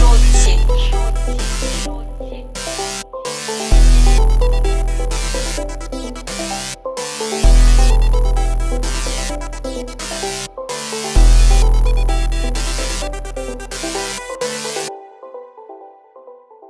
short shit.